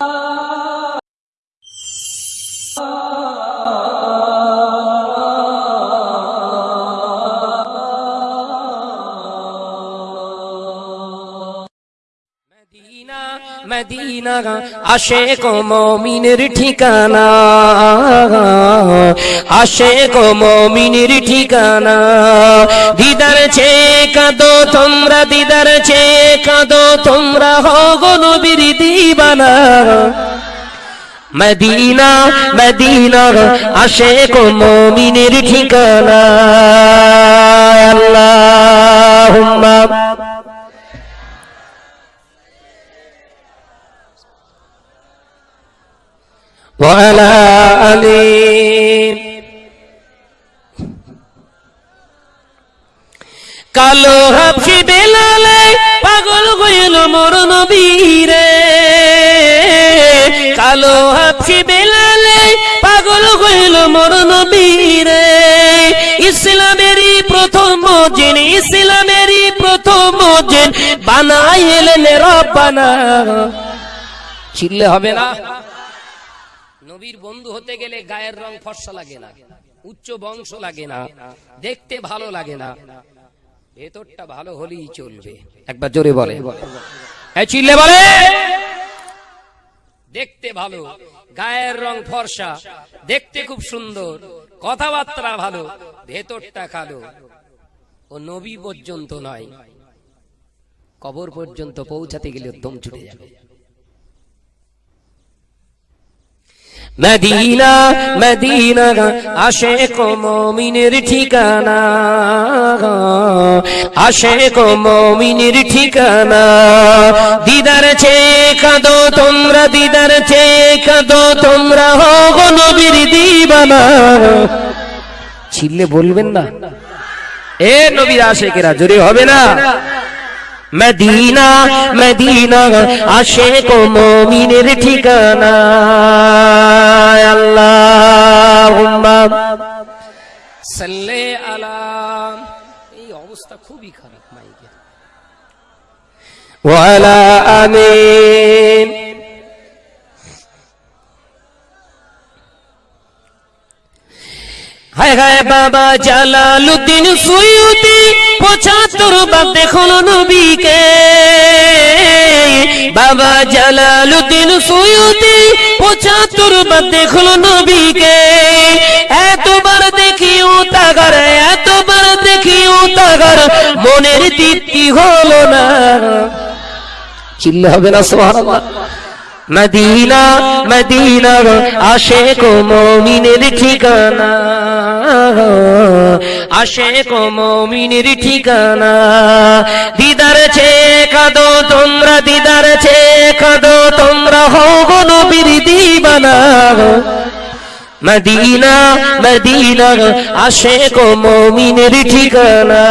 Oh. Medina Medina, আশেক মমিনের ঠিকানা। আশেক মমিনের ঠিকানা। দিদার ছে কাঁদো তোমরা, দিদার ছে কাঁদো তোমরা, হগো নবীর দিবানা। মদিনা মদিনা, আশেক মমিনের ঠিকানা। وعلى آله কালো হাফি বেলালে পাগল হইল মোর নবীরে কালো হাফি বেলালে পাগল হইল মোর নবীরে ইসলামেরই প্রথম মজিন ইসলামেরই প্রথম মজিন বানাইলেন রব্বানা চিল্লে হবে না নবীর বন্ধু হতে গেলে গায়ের রং ফর্সা লাগে না, উচ্চ বংশ লাগে না, দেখতে ভালো লাগে না। ভেতরটা ভালো হলেই চলবে। একবার জোরে বলে। চিল্লে বলে। দেখতে ভালো, গায়ের রং ফর্সা, দেখতে খুব সুন্দর, কথাবার্তা ভালো, ভেতরটা কালো। ও নবী পর্যন্ত নয়, কবর পর্যন্ত পৌঁছাতে গেলে দম ছুটে যাবে। মদিনা মদিনা আশেক মমিনের ঠিকানা আশে আশেক মমিনের ঠিকানা। দিদার চে কাঁদো তোমরা, দিদার চে কাঁদো তোমরা, হো নবীর দিবানা। ছিললে বলবেন না। এ নবীর আশেকেরা, জোরে হবে না। মদিনা মদিনা আশেক মমিনের ঠিকানা। অবস্থা খুবই খারাপ মাইকের হায় হায় বাবা জালালুদ্দিন সুয়ুতি, পঁচাত্তর বার দেখল নবীকে। বাবা জালালুদ্দিন সুয়ুতি, পঁচাত্তর বার দেখল নবীকে। মনের তৃপ্তি হলো না। চিল্লে হবে না সোহারাল্লাহ মদিনা মদিনা আশেক মমিনের ঠিকানা। আশেক মমিনের ঠিকানা। দিদার ছে কাদো তোমরা, দিদার ছে কাদো তোমরা, হব নবীর দিবানা। মদিনা মদিনা আশেক মমিনের ঠিকানা।